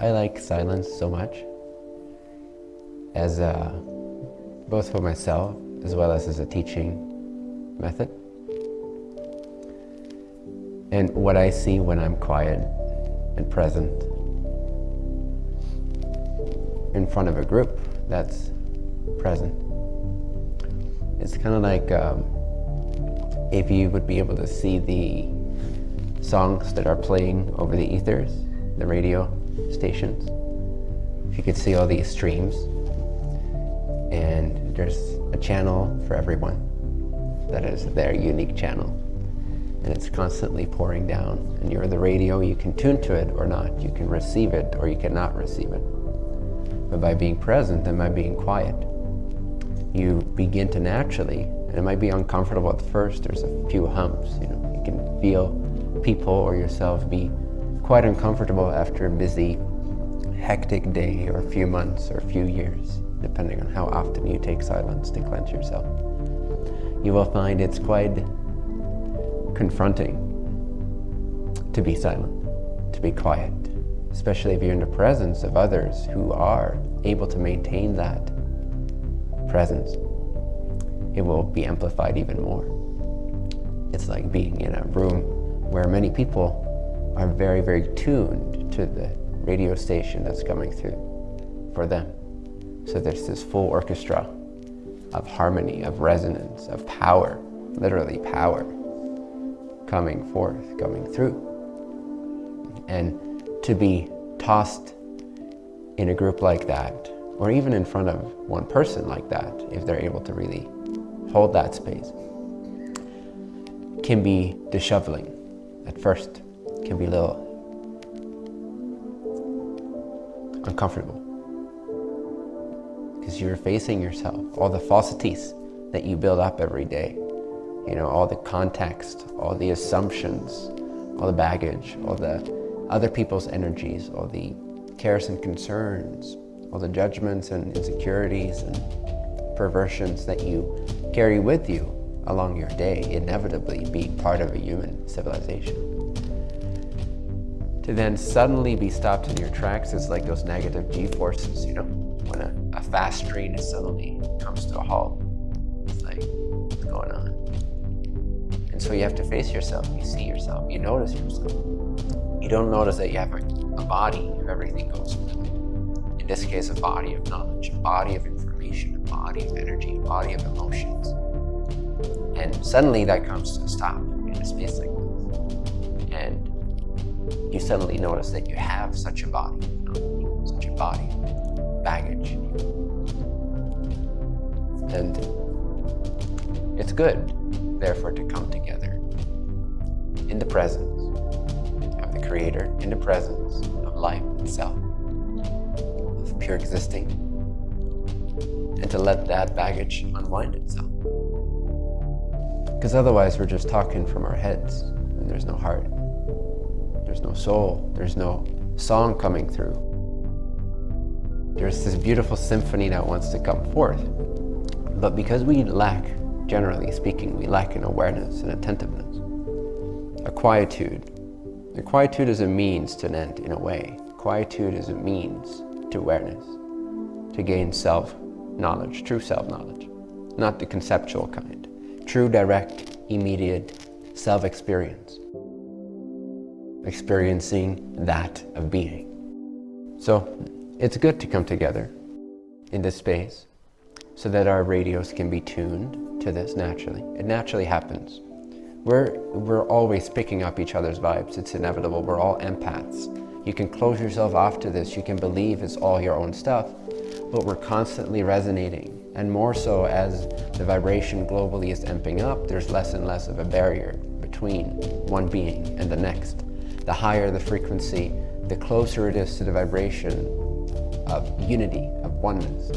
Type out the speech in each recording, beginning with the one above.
I like silence so much as a, both for myself as well as as a teaching method. And what I see when I'm quiet and present in front of a group that's present. It's kind of like um, if you would be able to see the songs that are playing over the ethers, the radio stations. You can see all these streams, and there's a channel for everyone that is their unique channel. And it's constantly pouring down. And you're the radio, you can tune to it or not. You can receive it or you cannot receive it. But by being present and by being quiet, you begin to naturally, and it might be uncomfortable at first, there's a few humps, you know, you can feel people or yourself be quite uncomfortable after a busy, hectic day or a few months or a few years, depending on how often you take silence to cleanse yourself. You will find it's quite confronting to be silent, to be quiet, especially if you're in the presence of others who are able to maintain that presence. It will be amplified even more. It's like being in a room where many people are very, very tuned to the radio station that's coming through for them. So there's this full orchestra of harmony, of resonance, of power, literally power, coming forth, coming through. And to be tossed in a group like that, or even in front of one person like that, if they're able to really hold that space, can be disheveling at first, can be a little uncomfortable. Because you're facing yourself, all the falsities that you build up every day, you know, all the context, all the assumptions, all the baggage, all the other people's energies, all the cares and concerns, all the judgments and insecurities and perversions that you carry with you along your day, inevitably being part of a human civilization. To then suddenly be stopped in your tracks is like those negative G-forces, you know, when a, a fast train is suddenly comes to a halt. It's like, what's going on? And so you have to face yourself, you see yourself, you notice yourself. You don't notice that you have a, a body if everything goes smoothly. In this case, a body of knowledge, a body of information, a body of energy, a body of emotions. And suddenly that comes to a stop in a space like you suddenly notice that you have such a body, such a body, baggage. And it's good, therefore, to come together in the presence of the Creator, in the presence of life itself, of pure existing, and to let that baggage unwind itself. Because otherwise we're just talking from our heads and there's no heart. There's no soul. There's no song coming through. There's this beautiful symphony that wants to come forth. But because we lack, generally speaking, we lack an awareness and attentiveness, a quietude. The quietude is a means to an end in a way. Quietude is a means to awareness, to gain self-knowledge, true self-knowledge, not the conceptual kind true, direct, immediate self-experience. Experiencing that of being. So it's good to come together in this space so that our radios can be tuned to this naturally. It naturally happens. We're, we're always picking up each other's vibes. It's inevitable. We're all empaths. You can close yourself off to this. You can believe it's all your own stuff, but we're constantly resonating and more so as the vibration globally is amping up, there's less and less of a barrier between one being and the next. The higher the frequency, the closer it is to the vibration of unity, of oneness.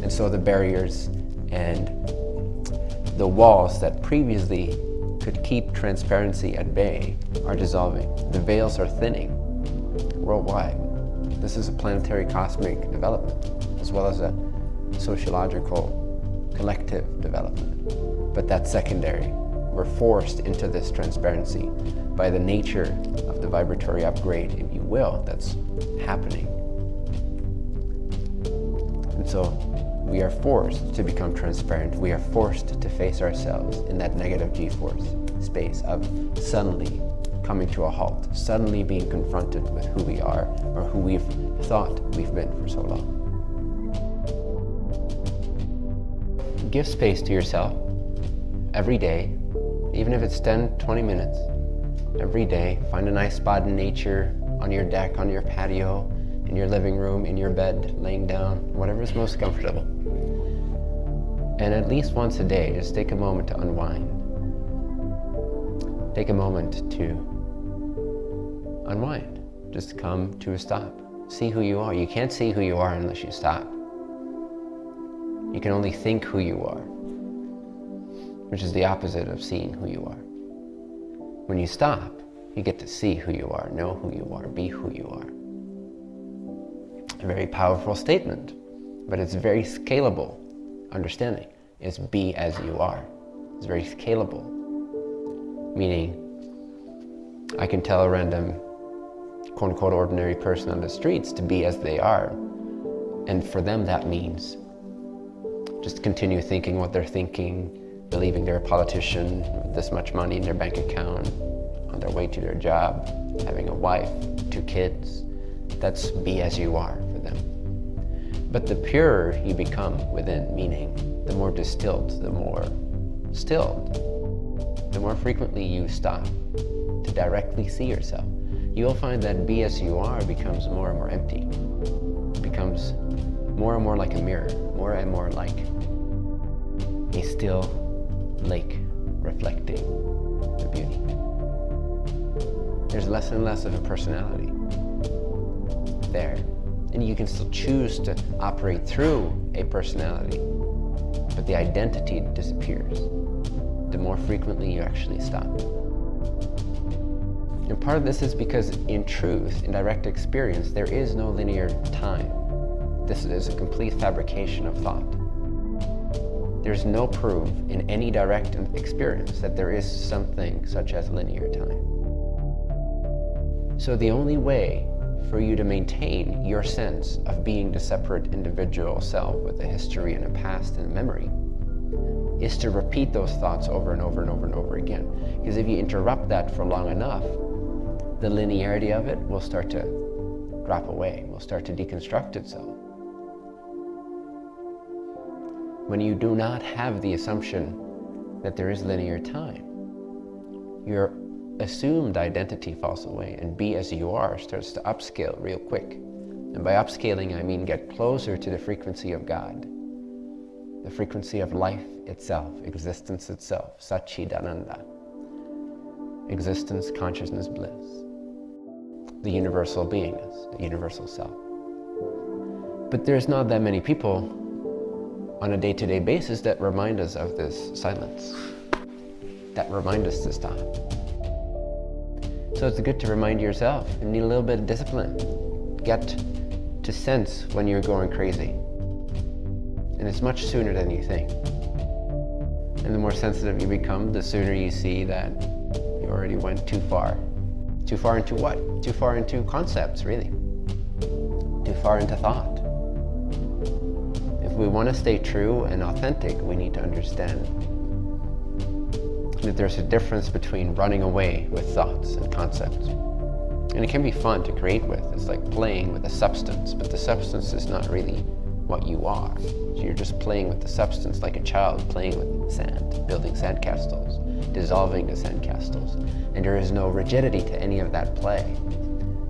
And so the barriers and the walls that previously could keep transparency at bay are dissolving. The veils are thinning worldwide. This is a planetary cosmic development, as well as a sociological collective development. But that's secondary. We're forced into this transparency by the nature of the vibratory upgrade, if you will, that's happening And so we are forced to become transparent. We are forced to face ourselves in that negative g-force space of suddenly coming to a halt, suddenly being confronted with who we are or who we've thought we've been for so long. Give space to yourself every day, even if it's 10, 20 minutes. Every day, find a nice spot in nature, on your deck, on your patio, in your living room, in your bed, laying down, whatever is most comfortable. And at least once a day, just take a moment to unwind. Take a moment to unwind. Just come to a stop. See who you are. You can't see who you are unless you stop. You can only think who you are, which is the opposite of seeing who you are. When you stop, you get to see who you are, know who you are, be who you are a very powerful statement, but it's very scalable understanding. It's be as you are. It's very scalable, meaning I can tell a random quote unquote ordinary person on the streets to be as they are. And for them that means just continue thinking what they're thinking, believing they're a politician with this much money in their bank account, on their way to their job, having a wife, two kids. That's be as you are. For them. But the purer you become within, meaning the more distilled, the more stilled, the more frequently you stop to directly see yourself, you'll find that be as you are becomes more and more empty. It becomes more and more like a mirror, more and more like a still lake reflecting the beauty. There's less and less of a personality there and you can still choose to operate through a personality, but the identity disappears the more frequently you actually stop. And part of this is because in truth, in direct experience, there is no linear time. This is a complete fabrication of thought. There's no proof in any direct experience that there is something such as linear time. So the only way for you to maintain your sense of being the separate individual self with a history and a past and a memory is to repeat those thoughts over and over and over and over again. Because if you interrupt that for long enough, the linearity of it will start to drop away, will start to deconstruct itself. When you do not have the assumption that there is linear time, you're assumed identity falls away and be as you are starts to upscale real quick. And by upscaling, I mean get closer to the frequency of God, the frequency of life itself, existence itself, Satchidananda, existence, consciousness, bliss, the universal beingness, the universal self. But there's not that many people on a day-to-day -day basis that remind us of this silence, that remind us to stop. So it's good to remind yourself you need a little bit of discipline. Get to sense when you're going crazy. And it's much sooner than you think. And the more sensitive you become, the sooner you see that you already went too far. Too far into what? Too far into concepts, really. Too far into thought. We want to stay true and authentic, we need to understand that there's a difference between running away with thoughts and concepts. And it can be fun to create with. It's like playing with a substance, but the substance is not really what you are. So you're just playing with the substance like a child playing with sand, building sandcastles, dissolving the sandcastles. And there is no rigidity to any of that play.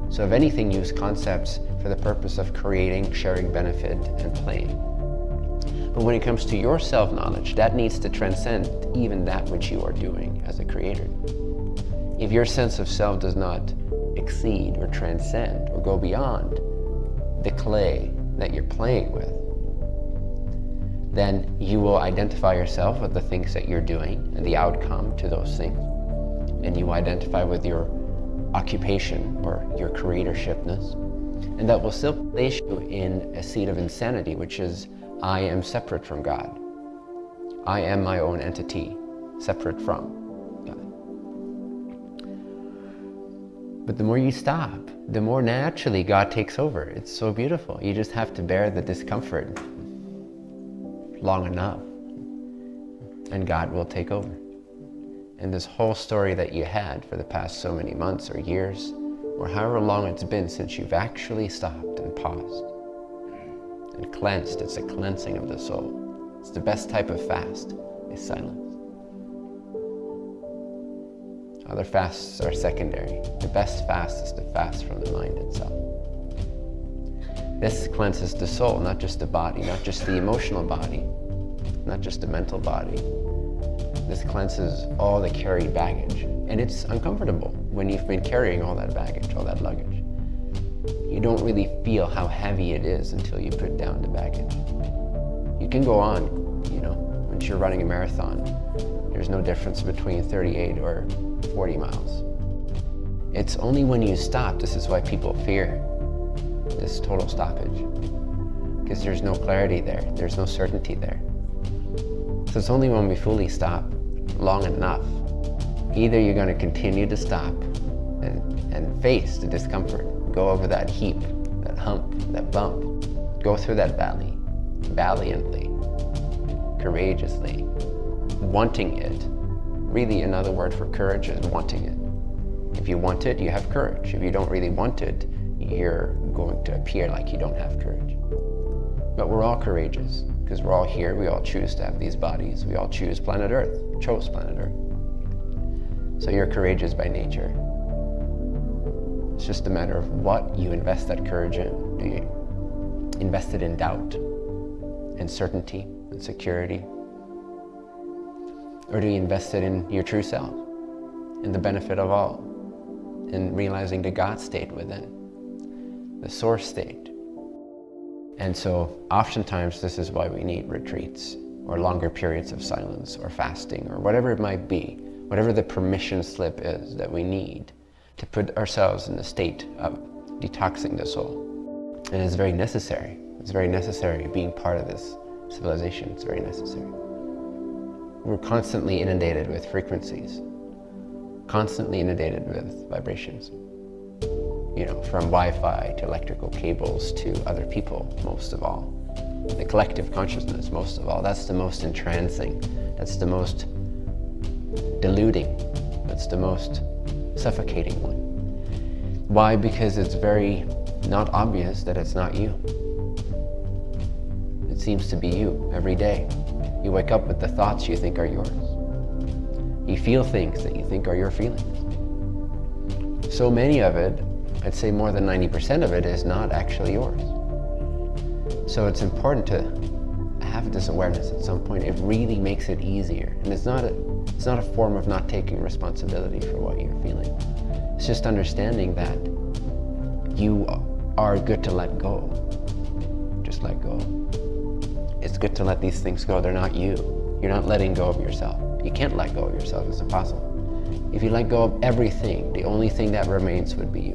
So if anything, use concepts for the purpose of creating, sharing benefit, and playing. But when it comes to your self-knowledge, that needs to transcend even that which you are doing as a creator. If your sense of self does not exceed or transcend or go beyond the clay that you're playing with, then you will identify yourself with the things that you're doing and the outcome to those things. And you identify with your occupation or your creatorshipness. And that will still place you in a seat of insanity, which is I am separate from God. I am my own entity, separate from God. But the more you stop, the more naturally God takes over. It's so beautiful. You just have to bear the discomfort. long enough and God will take over. And this whole story that you had for the past so many months or years, or however long it's been since you've actually stopped and paused and cleansed, it's a cleansing of the soul. It's the best type of fast, is silence. Other fasts are secondary. The best fast is to fast from the mind itself. This cleanses the soul, not just the body, not just the emotional body, not just the mental body. This cleanses all the carried baggage. And it's uncomfortable when you've been carrying all that baggage, all that luggage. You don't really feel how heavy it is until you put down the baggage. You can go on, you know, once you're running a marathon, there's no difference between 38 or 40 miles. It's only when you stop, this is why people fear this total stoppage, because there's no clarity there, there's no certainty there. So it's only when we fully stop long enough, either you're going to continue to stop and, and face the discomfort, go over that heap, that hump, that bump, go through that valley valiantly, courageously, wanting it, Really, another word for courage is wanting it. If you want it, you have courage. If you don't really want it, you're going to appear like you don't have courage. But we're all courageous because we're all here. We all choose to have these bodies. We all choose planet Earth, chose planet Earth. So you're courageous by nature. It's just a matter of what you invest that courage in. Eh, do you invest it in doubt, uncertainty, and security, or do you invest it in your true self, in the benefit of all, in realizing the God state within, the source state? And so oftentimes this is why we need retreats or longer periods of silence or fasting or whatever it might be, whatever the permission slip is that we need to put ourselves in the state of detoxing the soul. And it's very necessary. It's very necessary being part of this civilization. It's very necessary. We're constantly inundated with frequencies, constantly inundated with vibrations. You know, from Wi-Fi to electrical cables to other people, most of all. The collective consciousness, most of all. That's the most entrancing. That's the most deluding. That's the most suffocating one. Why? Because it's very not obvious that it's not you. It seems to be you every day. You wake up with the thoughts you think are yours. You feel things that you think are your feelings. So many of it, I'd say more than 90% of it is not actually yours. So it's important to have this awareness at some point. It really makes it easier. And it's not a, it's not a form of not taking responsibility for what you're feeling. It's just understanding that you are good to let go. Just let go it's good to let these things go. They're not you. You're not letting go of yourself. You can't let go of yourself. It's impossible. If you let go of everything, the only thing that remains would be you.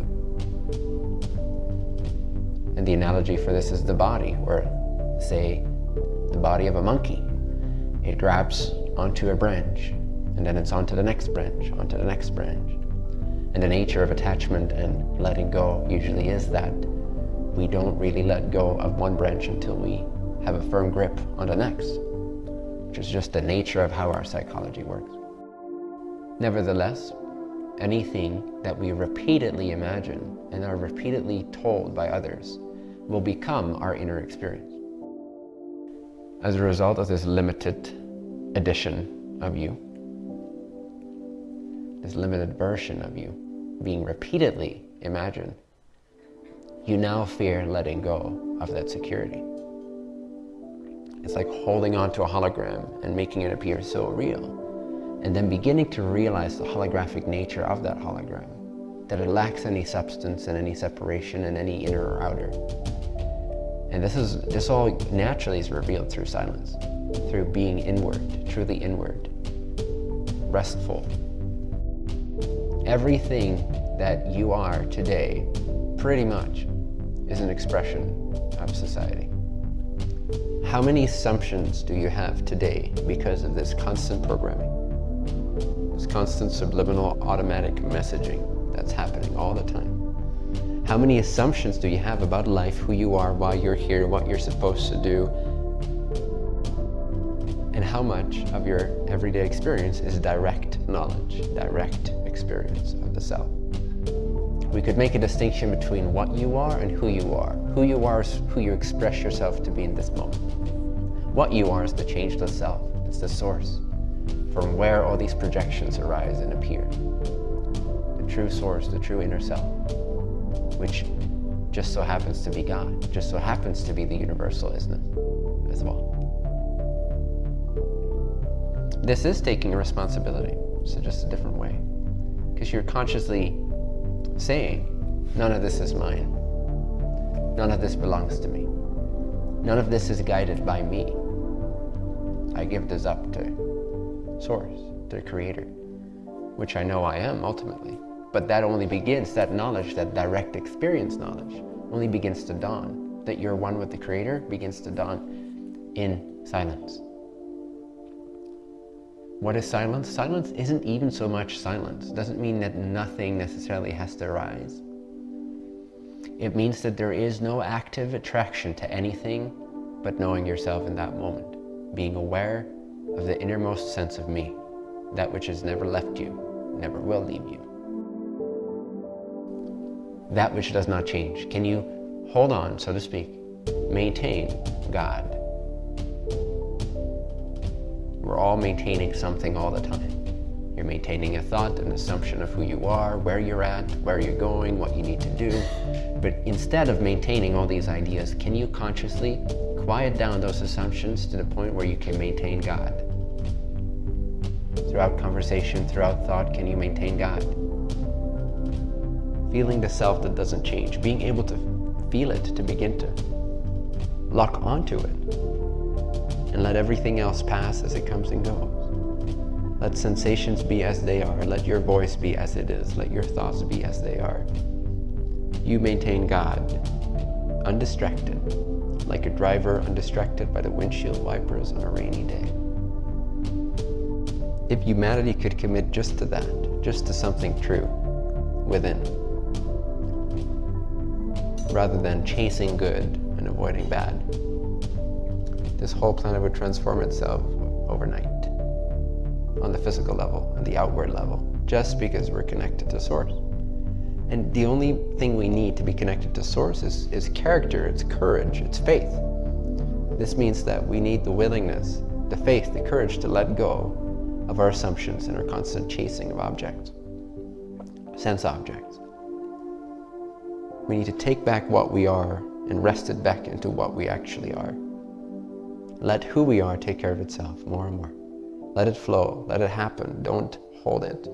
And the analogy for this is the body, or say, the body of a monkey. It grabs onto a branch, and then it's on to the next branch, onto the next branch. And the nature of attachment and letting go usually is that we don't really let go of one branch until we have a firm grip on the next, which is just the nature of how our psychology works. Nevertheless, anything that we repeatedly imagine and are repeatedly told by others will become our inner experience. As a result of this limited edition of you, this limited version of you being repeatedly imagined, you now fear letting go of that security. It's like holding on to a hologram and making it appear so real. And then beginning to realize the holographic nature of that hologram, that it lacks any substance and any separation and any inner or outer. And this is this all naturally is revealed through silence, through being inward, truly inward, restful. Everything that you are today, pretty much, is an expression of society. How many assumptions do you have today because of this constant programming? This constant subliminal automatic messaging that's happening all the time. How many assumptions do you have about life, who you are, why you're here, what you're supposed to do? And how much of your everyday experience is direct knowledge, direct experience of the self. We could make a distinction between what you are and who you are. Who you are is who you express yourself to be in this moment. What you are is the changeless self. It's the source from where all these projections arise and appear. The true source, the true inner self, which just so happens to be God, just so happens to be the universal isness as well. This is taking responsibility, so just a different way. Because you're consciously saying, none of this is mine. None of this belongs to me. None of this is guided by me. I give this up to Source, to Creator, which I know I am ultimately. But that only begins, that knowledge, that direct experience knowledge, only begins to dawn. That you're one with the Creator begins to dawn in silence. What is silence? Silence isn't even so much silence. It doesn't mean that nothing necessarily has to arise. It means that there is no active attraction to anything but knowing yourself in that moment. Being aware of the innermost sense of me, that which has never left you, never will leave you. That which does not change. Can you hold on, so to speak, maintain God, we're all maintaining something all the time. You're maintaining a thought, an assumption of who you are, where you're at, where you're going, what you need to do. But instead of maintaining all these ideas, can you consciously quiet down those assumptions to the point where you can maintain God? Throughout conversation, throughout thought, can you maintain God? Feeling the self that doesn't change, being able to feel it to begin to lock onto it and let everything else pass as it comes and goes. Let sensations be as they are. Let your voice be as it is. Let your thoughts be as they are. You maintain God, undistracted, like a driver undistracted by the windshield wipers on a rainy day. If humanity could commit just to that, just to something true within, rather than chasing good and avoiding bad, this whole planet would transform itself overnight on the physical level, on the outward level, just because we're connected to Source. And the only thing we need to be connected to Source is, is character, it's courage, it's faith. This means that we need the willingness, the faith, the courage to let go of our assumptions and our constant chasing of objects, sense objects. We need to take back what we are and wrest it back into what we actually are. Let who we are take care of itself more and more. Let it flow. Let it happen. Don't hold it.